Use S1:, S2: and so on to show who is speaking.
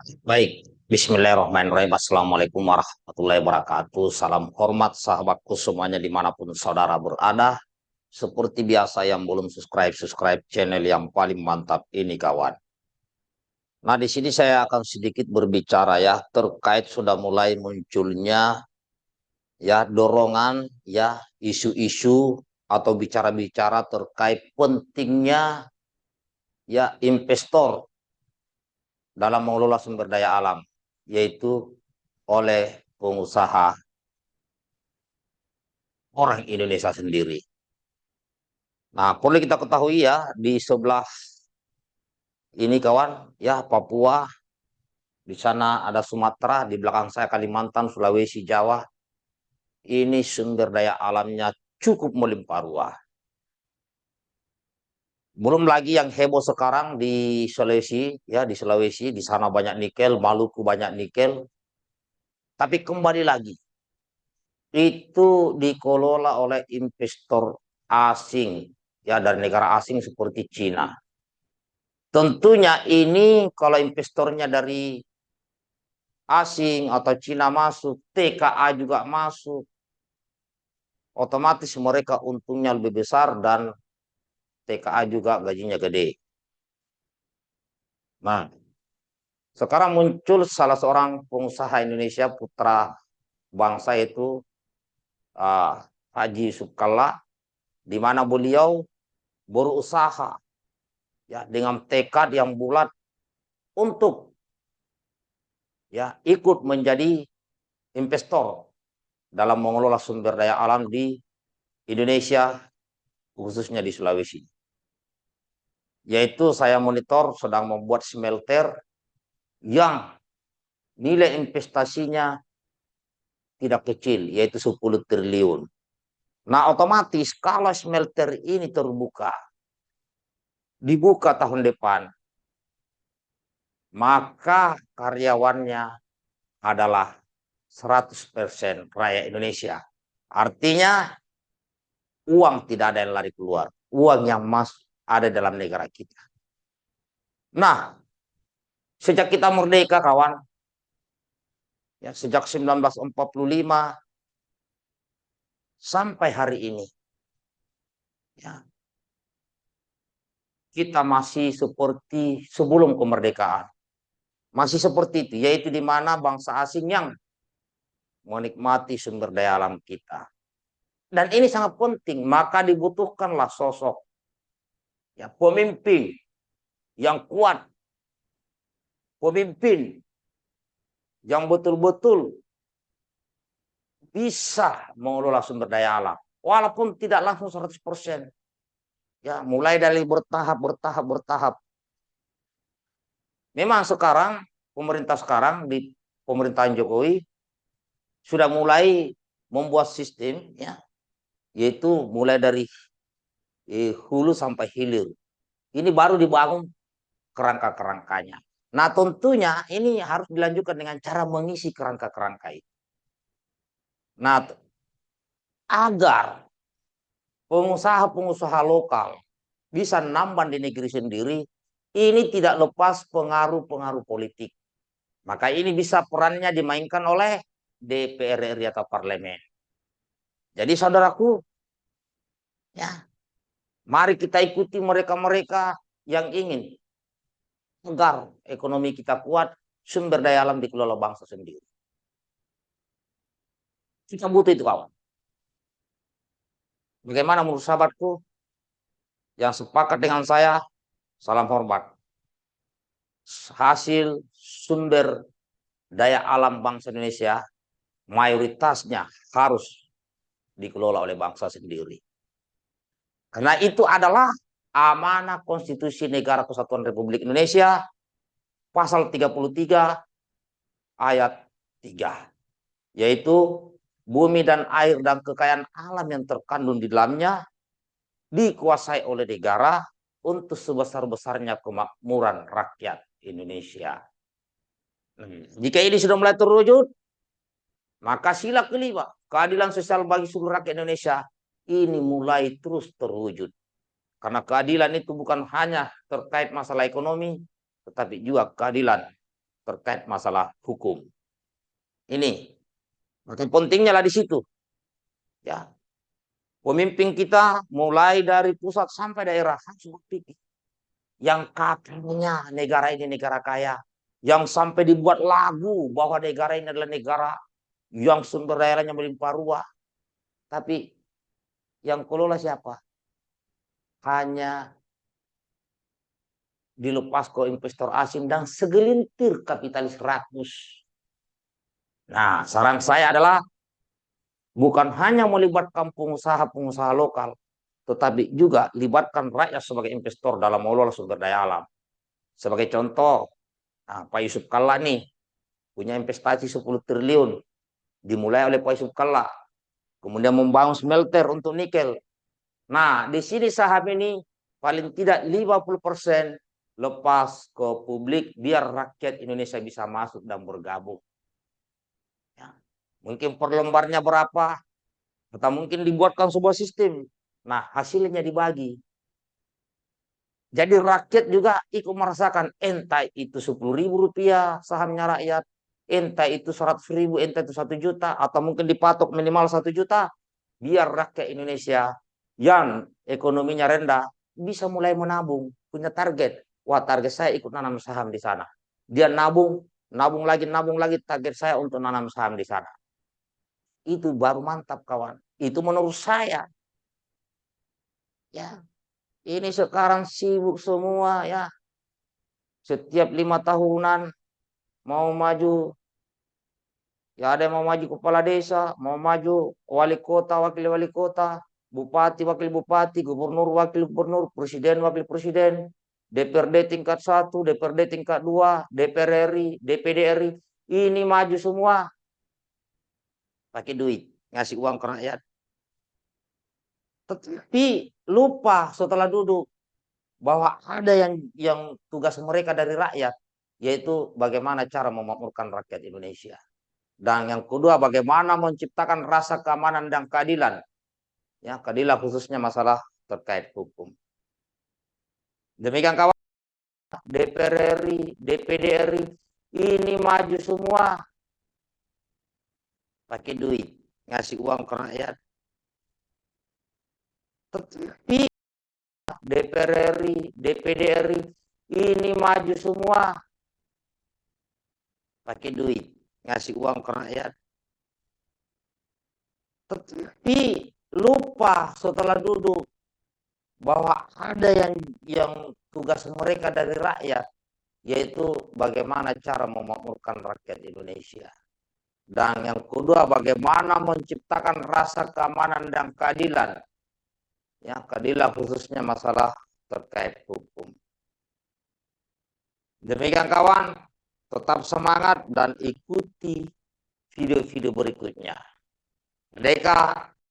S1: Baik, Bismillahirrahmanirrahim. Assalamualaikum warahmatullahi wabarakatuh. Salam hormat sahabatku semuanya di mana pun saudara berada. Seperti biasa yang belum subscribe, subscribe channel yang paling mantap ini kawan. Nah di sini saya akan sedikit berbicara ya terkait sudah mulai munculnya ya dorongan ya isu-isu atau bicara-bicara terkait pentingnya ya investor dalam mengelola sumber daya alam, yaitu oleh pengusaha orang Indonesia sendiri. Nah, perlu kita ketahui ya, di sebelah ini kawan, ya Papua, di sana ada Sumatera, di belakang saya Kalimantan, Sulawesi, Jawa. Ini sumber daya alamnya cukup melimpah ruah. Belum lagi yang heboh sekarang di Sulawesi, ya di Sulawesi, di sana banyak nikel, Maluku banyak nikel. Tapi kembali lagi, itu dikelola oleh investor asing, ya dari negara asing seperti Cina. Tentunya ini kalau investornya dari asing atau Cina masuk, TKA juga masuk, otomatis mereka untungnya lebih besar dan TKA juga gajinya gede. Nah, sekarang muncul salah seorang pengusaha Indonesia putra bangsa itu uh, Haji Sukalla, di mana beliau berusaha ya dengan tekad yang bulat untuk ya ikut menjadi investor dalam mengelola sumber daya alam di Indonesia khususnya di Sulawesi yaitu saya monitor sedang membuat smelter yang nilai investasinya tidak kecil, yaitu 10 triliun. Nah, otomatis kalau smelter ini terbuka, dibuka tahun depan, maka karyawannya adalah 100% rakyat Indonesia. Artinya, uang tidak ada yang lari keluar. Uang yang masuk ada dalam negara kita. Nah, sejak kita merdeka kawan, ya sejak 1945 sampai hari ini, ya kita masih seperti sebelum kemerdekaan. Masih seperti itu, yaitu di mana bangsa asing yang menikmati sumber daya alam kita. Dan ini sangat penting, maka dibutuhkanlah sosok ya pemimpin yang kuat, pemimpin yang betul-betul bisa mengelola sumber daya alam, walaupun tidak langsung 100%. Ya, mulai dari bertahap, bertahap, bertahap. Memang sekarang, pemerintah sekarang di pemerintahan Jokowi sudah mulai membuat sistem, ya, yaitu mulai dari eh, hulu sampai hilir. Ini baru dibangun kerangka-kerangkanya. Nah tentunya ini harus dilanjutkan dengan cara mengisi kerangka-kerangka itu. Nah agar pengusaha-pengusaha lokal bisa nambah di negeri sendiri, ini tidak lepas pengaruh-pengaruh politik. Maka ini bisa perannya dimainkan oleh DPR RI atau parlemen. Jadi saudaraku, ya Mari kita ikuti mereka-mereka yang ingin agar ekonomi kita kuat, sumber daya alam dikelola bangsa sendiri. Kita butuh itu kawan. Bagaimana menurut sahabatku yang sepakat dengan saya? Salam hormat. Hasil sumber daya alam bangsa Indonesia mayoritasnya harus dikelola oleh bangsa sendiri. Karena itu adalah amanah konstitusi negara kesatuan Republik Indonesia pasal 33 ayat 3 yaitu bumi dan air dan kekayaan alam yang terkandung di dalamnya dikuasai oleh negara untuk sebesar-besarnya kemakmuran rakyat Indonesia. Hmm, jika ini sudah mulai terwujud, maka sila kelima, keadilan sosial bagi seluruh rakyat Indonesia ini mulai terus terwujud. Karena keadilan itu bukan hanya terkait masalah ekonomi, tetapi juga keadilan terkait masalah hukum. Ini maka pentingnya lah di situ. Ya. Pemimpin kita mulai dari pusat sampai daerah harus berpikir. Yang katanya negara ini negara kaya. Yang sampai dibuat lagu bahwa negara ini adalah negara yang sumber dayanya melimpah ruah. Tapi yang kelola siapa? Hanya dilepas ke investor asing dan segelintir kapitalis rakus. Nah, saran saya adalah bukan hanya melibatkan pengusaha-pengusaha lokal, tetapi juga libatkan rakyat sebagai investor dalam mengelola sumber daya alam. Sebagai contoh, nah, Pak Yusuf Kalla nih punya investasi 10 triliun, dimulai oleh Pak Yusuf Kalla, kemudian membangun smelter untuk nikel. Nah, di sini saham ini paling tidak 50% lepas ke publik biar rakyat Indonesia bisa masuk dan bergabung. Mungkin per lembarnya berapa? Atau mungkin dibuatkan sebuah sistem. Nah, hasilnya dibagi. Jadi rakyat juga ikut merasakan entah itu sepuluh ribu rupiah sahamnya rakyat, entah itu seratus ribu, entah itu satu juta, atau mungkin dipatok minimal satu juta, biar rakyat Indonesia yang ekonominya rendah bisa mulai menabung, punya target. Wah target saya ikut nanam saham di sana. Dia nabung, nabung lagi, nabung lagi, target saya untuk nanam saham di sana. Itu baru mantap kawan. Itu menurut saya. Ya, ini sekarang sibuk semua ya. Setiap lima tahunan mau maju. Ya ada yang mau maju kepala desa, mau maju wali kota, wakil wali kota, bupati, wakil bupati, gubernur, wakil gubernur, presiden, wakil presiden, DPRD tingkat satu, DPRD tingkat dua, DPR RI, DPD RI, ini maju semua pakai duit, ngasih uang ke rakyat. Tapi lupa setelah duduk bahwa ada yang yang tugas mereka dari rakyat yaitu bagaimana cara memakmurkan rakyat Indonesia. Dan yang kedua bagaimana menciptakan rasa keamanan dan keadilan. Ya, keadilan khususnya masalah terkait hukum. Demikian kawan DPR RI, DPD RI ini maju semua pakai duit, ngasih uang ke rakyat. Tetapi DPR RI, DPD RI ini maju semua pakai duit, ngasih uang ke rakyat. Tetapi lupa setelah duduk bahwa ada yang yang tugas mereka dari rakyat yaitu bagaimana cara memakmurkan rakyat Indonesia. Dan yang kedua, bagaimana menciptakan rasa keamanan dan keadilan. Ya, keadilan khususnya masalah terkait hukum. Demikian kawan, tetap semangat dan ikuti video-video berikutnya. Mereka